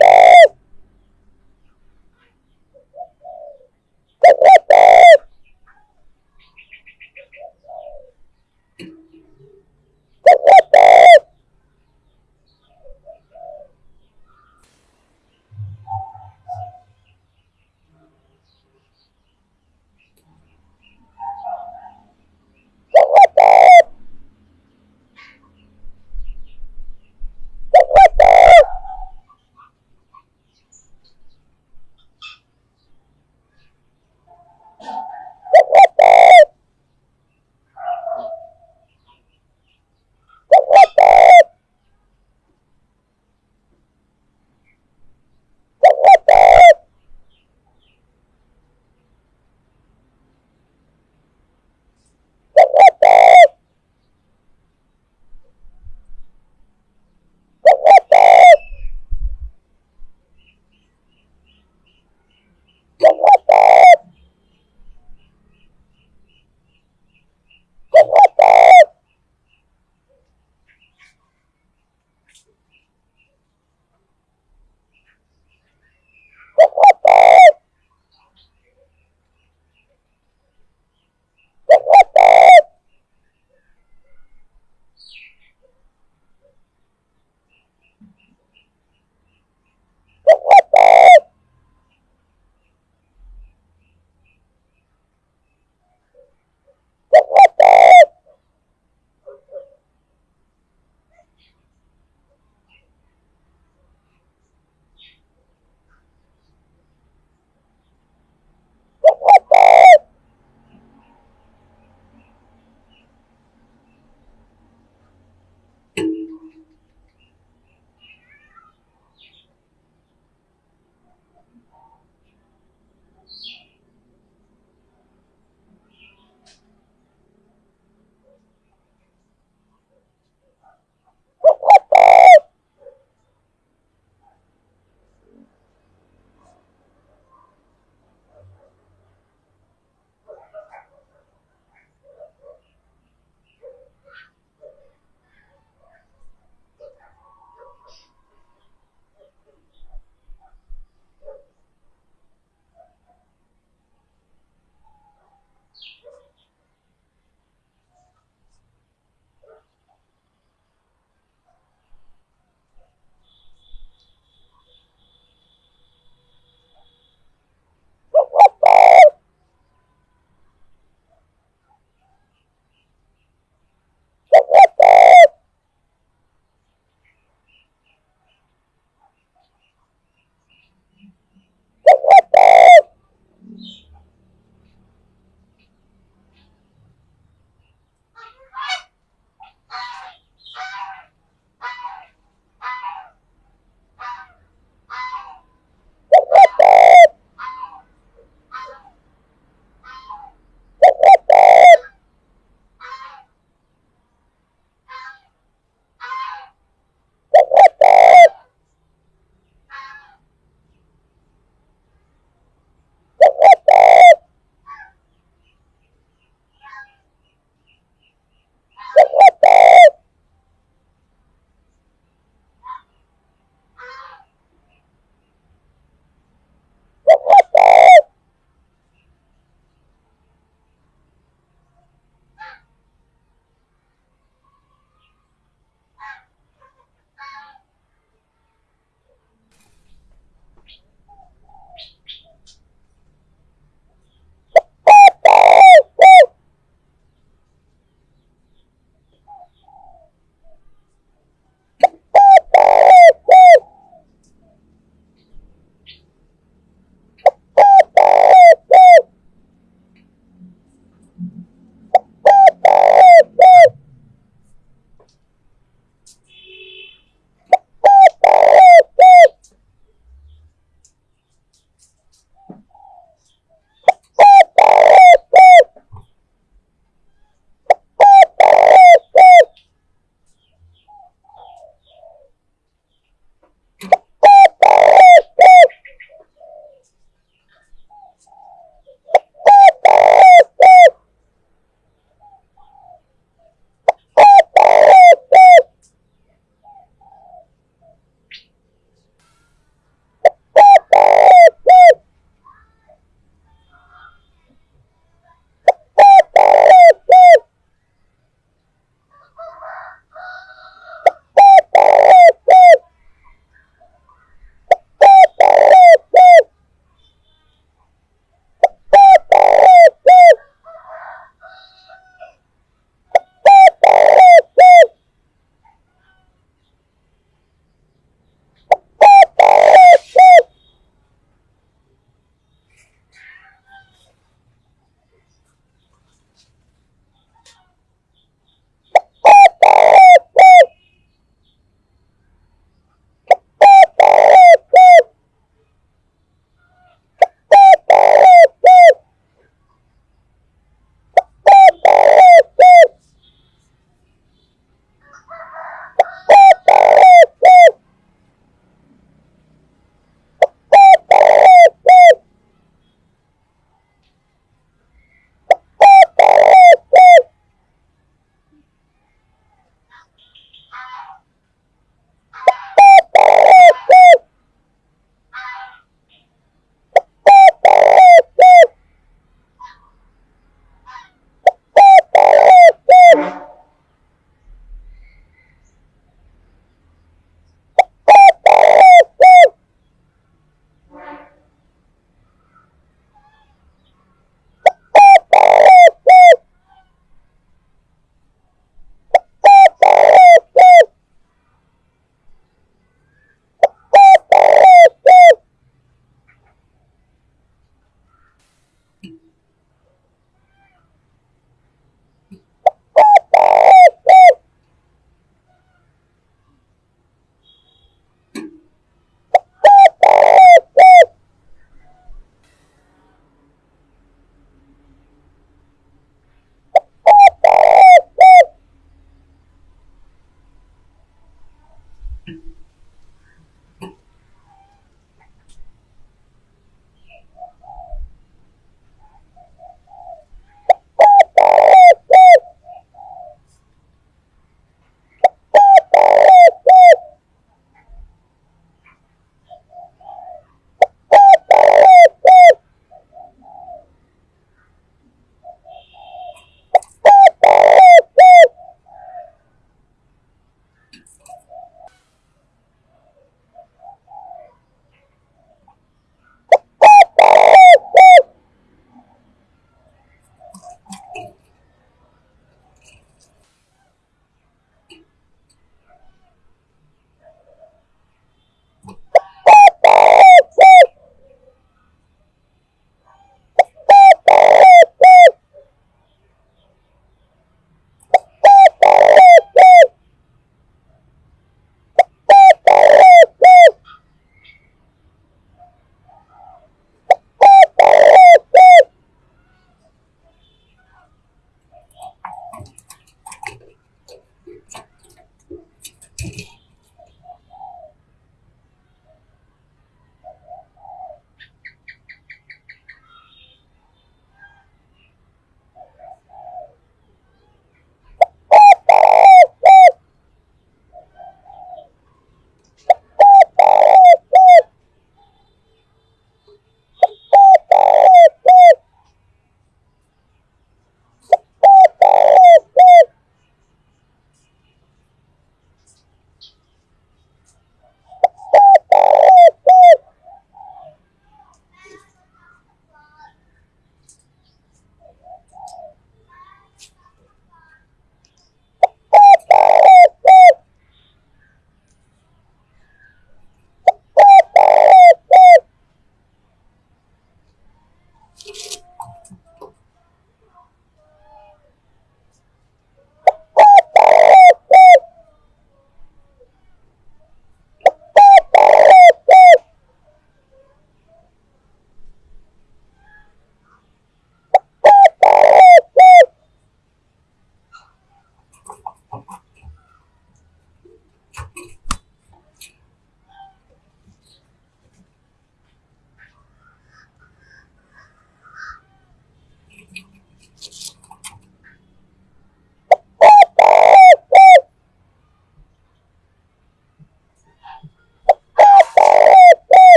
Woo!